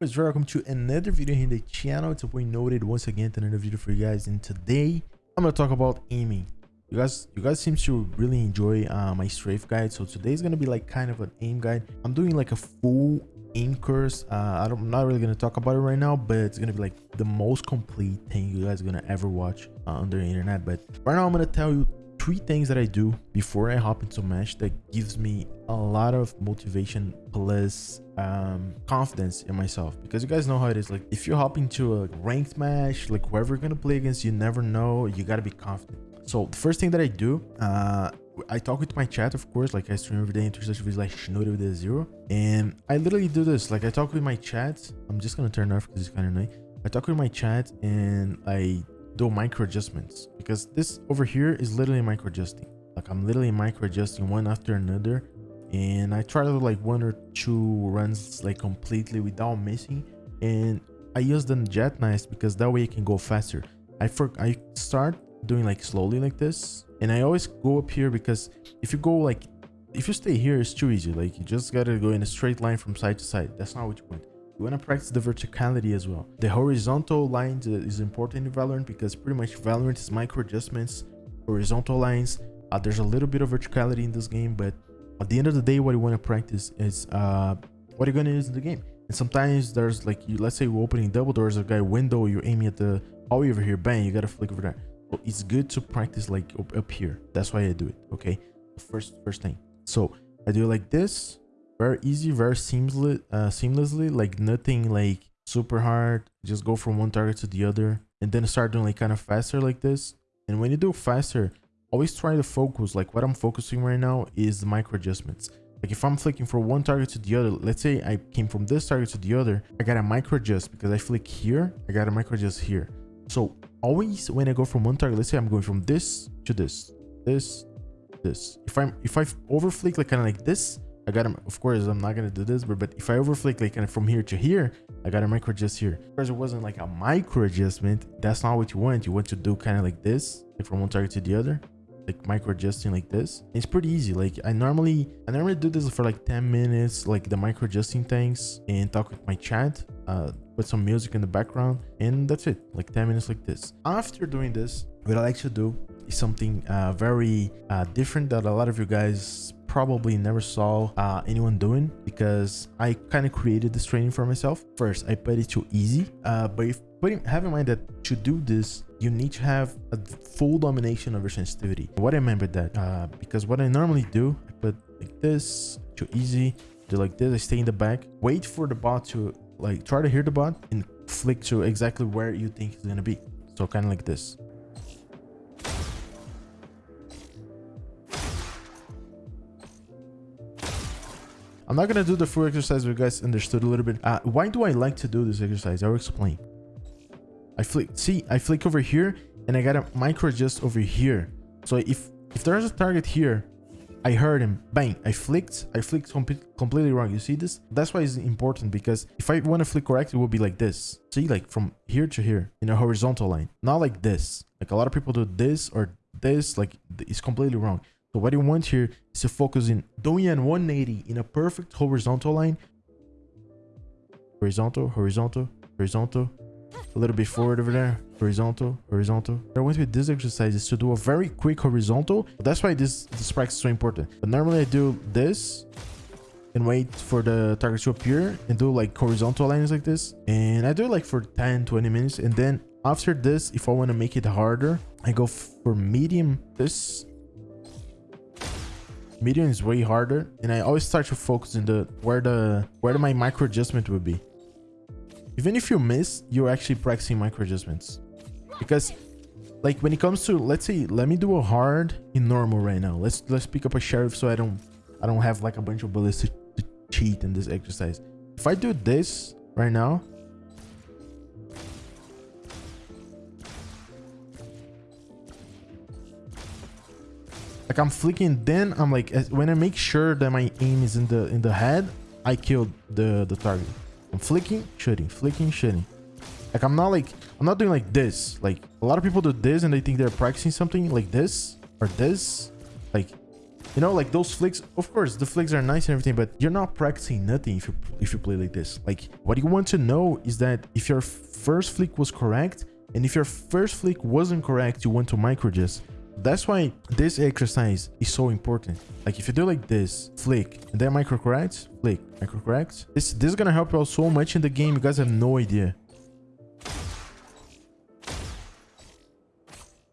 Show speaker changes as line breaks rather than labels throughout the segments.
guys welcome to another video in the channel. It's a point noted once again to another video for you guys. And today i'm to talk about aiming. You guys you guys seem to really enjoy uh, my strafe guide. So today's to be like kind of an aim guide. I'm doing like a full aim course. Uh, I am not really to talk about it right now but it's to be like the most complete thing you guys are to ever watch uh, on the internet. But right now i'm to tell you three things that I do before I hop into Mesh that gives me a lot of motivation plus um, confidence in myself. Because you guys know how it is. Like if you hop into a ranked match, like whoever you're gonna play against, you never know. You gotta be confident. So the first thing that I do, uh, I talk with my chat, of course, like I stream every day such videos like with a zero. And I literally do this. Like I talk with my chat. I'm just gonna turn off because it's kind of annoying. I talk with my chat and I do micro adjustments because this over here is literally micro adjusting. Like i'm literally micro adjusting one after another and i try to like one or two runs like completely without missing and i use the jet nice because that way it can go faster. I for i start doing like slowly like this and i always go up here because if you go like if you stay here it's too easy. Like you just gotta go in a straight line from side to side. That's not what you want you want to practice the verticality as well. The horizontal lines is important in Valorant because pretty much Valorant is micro adjustments, horizontal lines. Uh, there's a little bit of verticality in this game, but at the end of the day, what you want to practice is uh, what you're going to use in the game. And sometimes there's like, you, let's say you're opening double doors, a guy window, you're aiming at the hallway over here, bang, you got to flick over there. So it's good to practice like up, up here. That's why I do it. Okay. First, first thing. So I do it like this very easy very seamlessly uh, seamlessly like nothing like super hard just go from one target to the other and then start doing like kind of faster like this. And when you do faster always try to focus like what i'm focusing right now is the micro adjustments. Like if i'm flicking from one target to the other let's say i came from this target to the other i got a micro adjust because i flick here i got a micro adjust here. So always when i go from one target let's say i'm going from this to this this this. If i'm if i over flick like kind of like this I got him. Of course, I'm not gonna do this, but but if I overflick like of from here to here, I got a micro adjust here. Because it wasn't like a micro adjustment. That's not what you want. You want to do kind of like this, like from one target to the other, like micro adjusting like this. It's pretty easy. Like I normally, I normally do this for like 10 minutes, like the micro adjusting things, and talk with my chat. Uh, put some music in the background, and that's it. Like 10 minutes like this. After doing this, what I like to do is something uh, very uh, different that a lot of you guys probably never saw uh, anyone doing because I kind of created this training for myself. First, I put it to easy, uh, but if putting have in mind that to do this, you need to have a full domination of your sensitivity. What I mean by that, uh, because what I normally do, I put like this to easy, do like this, I stay in the back, wait for the bot to like try to hear the bot and flick to exactly where you think it's gonna be. So kind of like this. I'm not gonna do the full exercise but you guys understood a little bit. Uh, why do I like to do this exercise? I'll explain. I flick, see, I flick over here and I got a micro adjust over here. So if if there's a target here, I heard him, bang, I flicked, I flicked com completely wrong. You see this? That's why it's important because if I want to flick correct, it will be like this. See, like from here to here in a horizontal line, not like this. Like a lot of people do this or this, like it's completely wrong. So what you want here is to focus in doing an 180 in a perfect horizontal line. Horizontal, horizontal, horizontal. A little bit forward over there. Horizontal, horizontal. What I want with this exercise is to do a very quick horizontal. That's why this, this practice is so important. But normally I do this and wait for the target to appear and do like horizontal lines like this. And I do it like for 10, 20 minutes. And then after this, if I want to make it harder, I go for medium this medium is way harder and i always start to focus in the where the where my micro adjustment would be. Even if you miss you're actually practicing micro adjustments. Because like when it comes to let's say let me do a hard in normal right now. Let's let's pick up a sheriff so i don't i don't have like a bunch of bullets to, to cheat in this exercise. If i do this right now like i'm flicking then i'm like when i make sure that my aim is in the in the head i kill the the target i'm flicking shooting flicking shooting like i'm not like i'm not doing like this like a lot of people do this and they think they're practicing something like this or this like You know, like those flicks, of course, the flicks are nice and everything, but you're not practicing nothing if you if you play like this. Like what you want to know is that if your first flick was correct, and if your first flick wasn't correct, you want to micro adjust. That's why this exercise is so important. Like if you do like this, flick, and then micro correct, flick, micro correct. This this is gonna help you out so much in the game. You guys have no idea.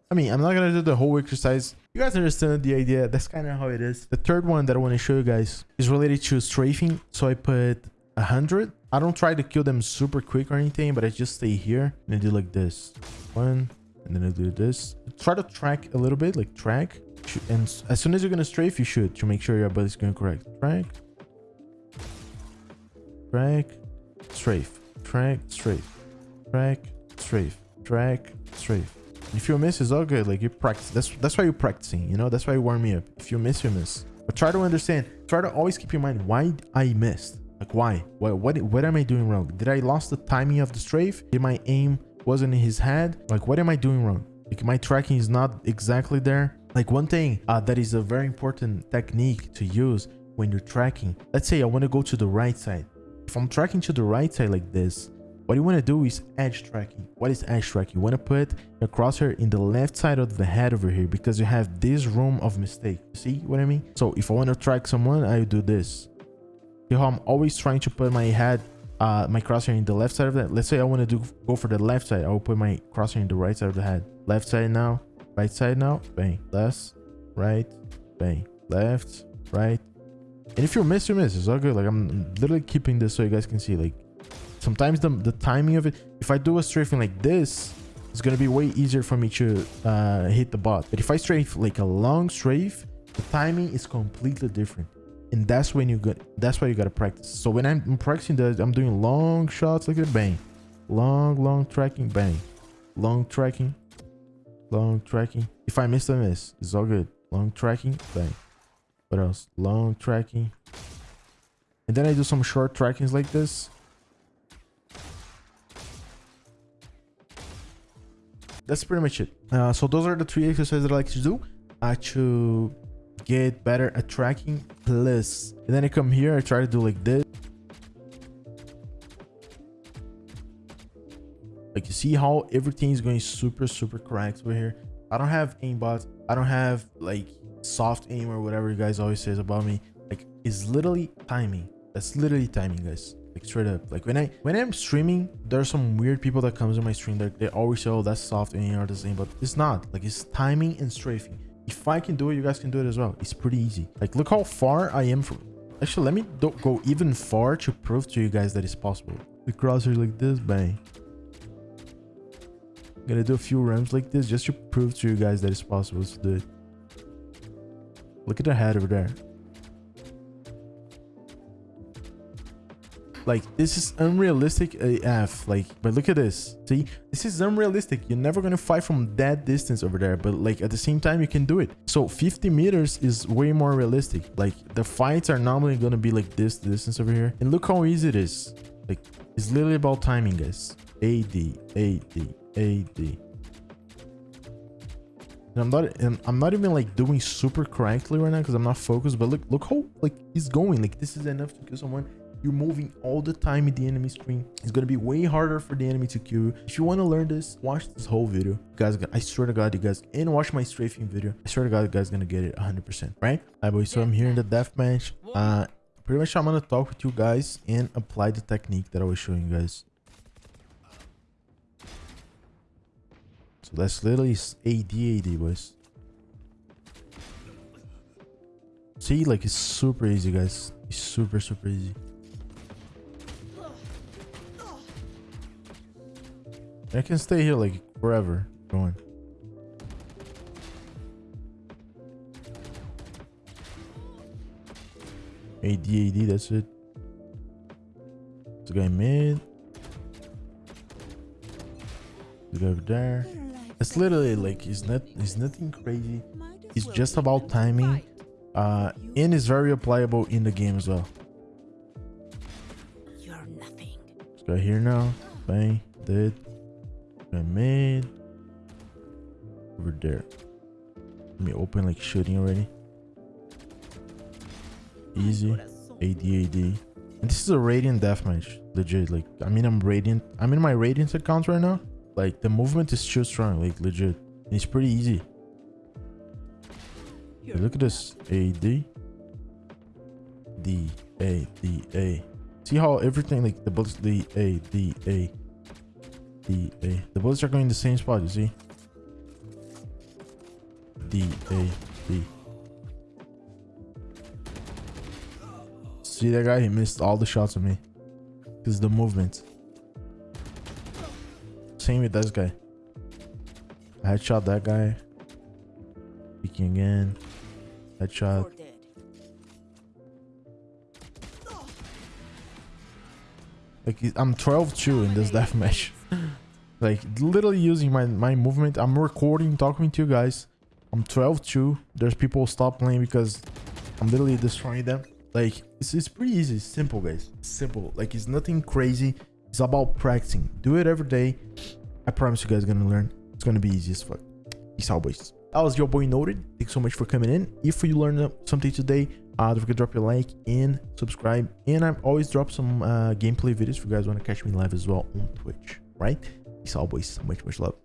I mean, I'm not gonna do the whole exercise. You guys understand the idea. That's kind of how it is. The third one that I want to show you guys is related to strafing. So I put a hundred. I don't try to kill them super quick or anything, but I just stay here and I do like this. One, and then I do this. Try to track a little bit, like track. And as soon as you're gonna strafe, you should to make sure your is going correct. Track, track, strafe, track, strafe, track, strafe, track, strafe. If you miss, it's all good. Like you practice. That's that's why you're practicing. You know, that's why you warm me up. If you miss, you miss. But try to understand. Try to always keep in mind why I missed. Like why? What what what am I doing wrong? Did I lost the timing of the strafe? Did my aim wasn't in his head? Like what am I doing wrong? Like my tracking is not exactly there. Like one thing uh, that is a very important technique to use when you're tracking. Let's say I want to go to the right side. If I'm tracking to the right side like this, what you want to do is edge tracking. What is edge tracking? You want to put your crosshair in the left side of the head over here because you have this room of mistake. See what I mean? So if I want to track someone, I do this. See how I'm always trying to put my head, uh, my crosshair in the left side of that. Let's say I want to do go for the left side. I will put my crosshair in the right side of the head. Left side now, right side now, bang. Left, right, bang. Left, right. And if you miss, you miss. It's all good. Like I'm literally keeping this so you guys can see like sometimes the, the timing of it if i do a strafing like this it's to be way easier for me to uh, hit the bot but if i strafe like a long strafe the timing is completely different and that's when you got that's why you got to practice. So when i'm practicing that i'm doing long shots like a bang. Long long tracking bang. Long tracking long tracking. If i miss i miss. It's all good. Long tracking bang. What else? Long tracking. And then i do some short trackings like this. That's pretty much it. Uh, so those are the three exercises that I like to do. Uh, to get better at tracking plus. And then I come here, I try to do like this. Like you see how everything is going super, super correct over here. I don't have aimbot. I don't have like soft aim or whatever you guys always says about me. Like it's literally timing. That's literally timing, guys like straight up like when i when i'm streaming there's some weird people that comes in my stream that they always say oh that's soft aim or the same but it's not like it's timing and strafing if i can do it you guys can do it as well. It's pretty easy. Like look how far i am from actually let me go even far to prove to you guys that it's possible. The crosshair like this bang. I'm gonna do a few runs like this just to prove to you guys that it's possible to do it. Look at the head over there Like, this is unrealistic AF. Like, but look at this. See, this is unrealistic. You're never going to fight from that distance over there. But like, at the same time, you can do it. So 50 meters is way more realistic. Like, the fights are normally going to be like this distance over here. And look how easy it is. Like, it's literally about timing, guys. AD, AD, AD. And I'm not and I'm not even like doing super correctly right now because I'm not focused. But look, look how like he's going. Like this is enough to kill someone you're moving all the time in the enemy screen. It's gonna be way harder for the enemy to kill you. If you want to learn this, watch this whole video. guys, I swear to God, you guys, and watch my strafing video. I swear to God, you guys gonna get it 100%, right? Alright, boys, so I'm here in the deathmatch. Uh, pretty much I'm gonna talk with you guys and apply the technique that I was showing you guys. So that's literally AD AD, boys. See, like it's super easy, guys. It's super, super easy. I can stay here like forever going. AD, AD, that's it. This guy mid. This guy over there. It's literally like, it's not, it's nothing crazy. It's just about timing. Uh, and it's very applicable in the game as well. You're nothing. This guy here now. Bang. Dead. Made over there. Let me open like shooting already. easy. AD, AD. And this is a Radiant deathmatch. Legit. Like, I mean, I'm Radiant. I'm in my Radiant account right now. Like, the movement is still strong. Like, legit. And it's pretty easy. Hey, look at this. AD. D, A, D, A. See how everything, like, the bullets, D, A, D, A. D, A. The bullets are going in the same spot, you see? D, A, D. See that guy? He missed all the shots of me. Because the movement. Same with this guy. I headshot that guy. Peeking again. Headshot. Like I'm 12-2 in this deathmatch. Like literally using my my movement. I'm recording, talking to you guys. I'm 12-2. There's people stop playing because I'm literally destroying them. Like it's, it's pretty easy, it's simple, guys. Simple. Like it's nothing crazy. It's about practicing. Do it every day. I promise you guys gonna learn. It's gonna be easy as fuck. Peace out, boys. That was your boy Noted. Thanks so much for coming in. If you learned something today, uh, don't forget to drop your like and subscribe. And I always drop some uh, gameplay videos if you guys want to catch me live as well on Twitch. Right? Peace always. Much, much love.